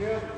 Yeah.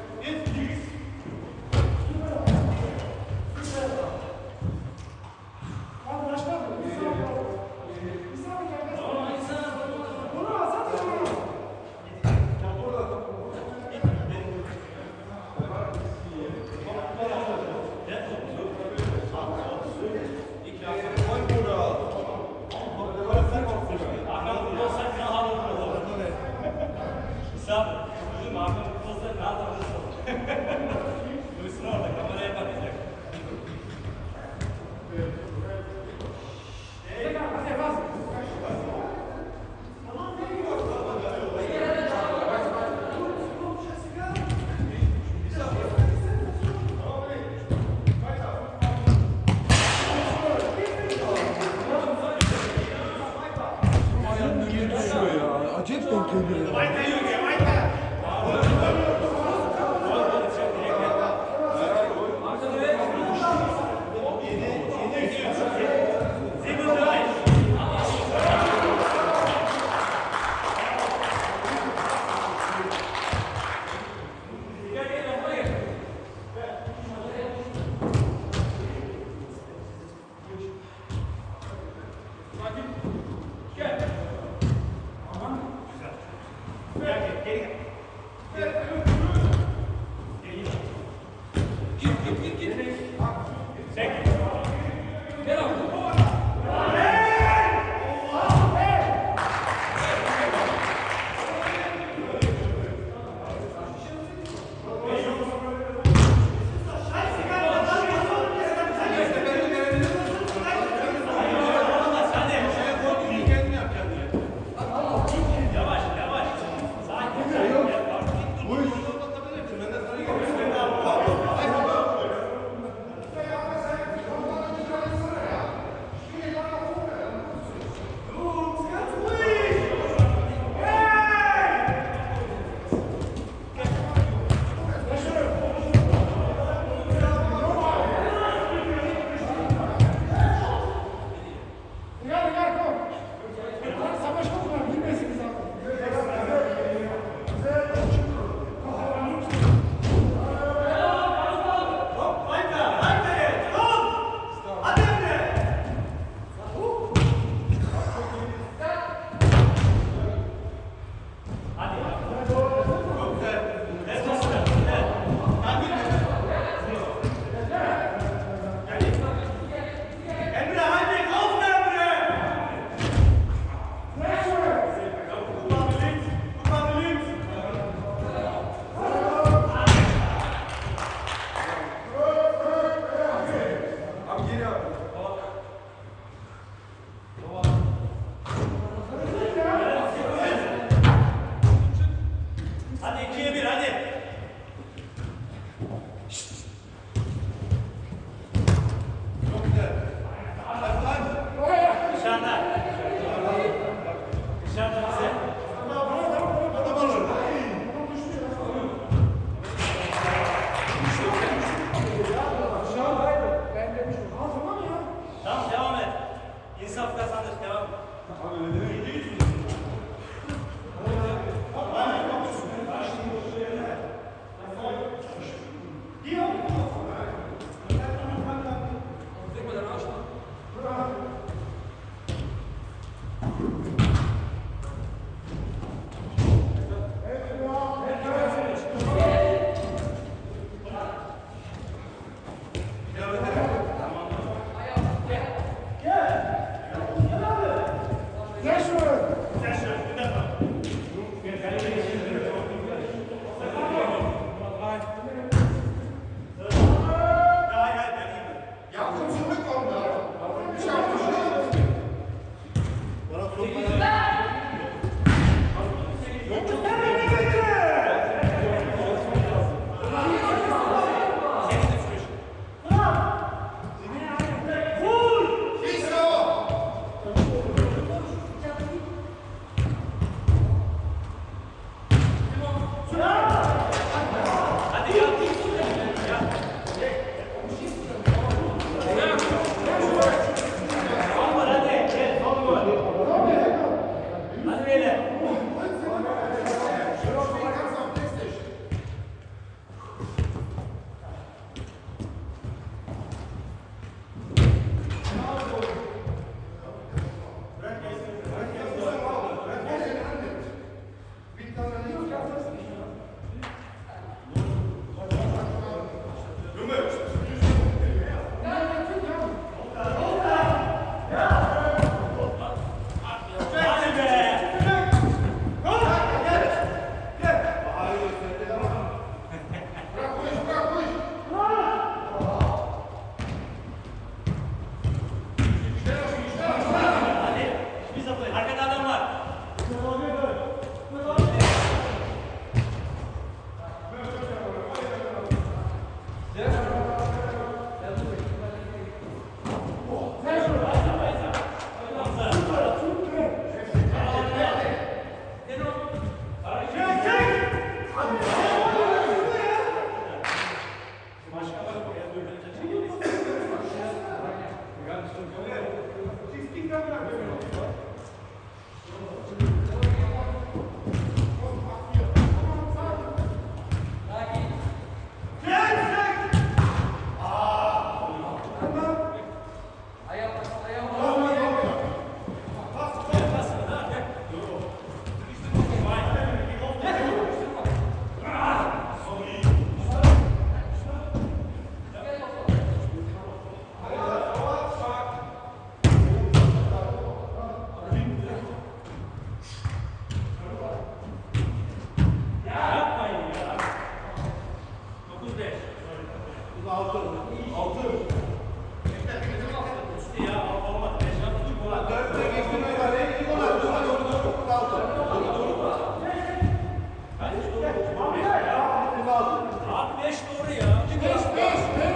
Floriano de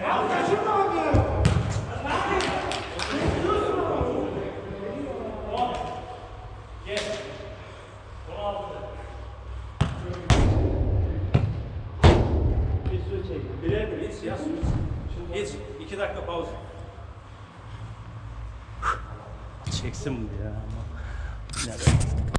Bir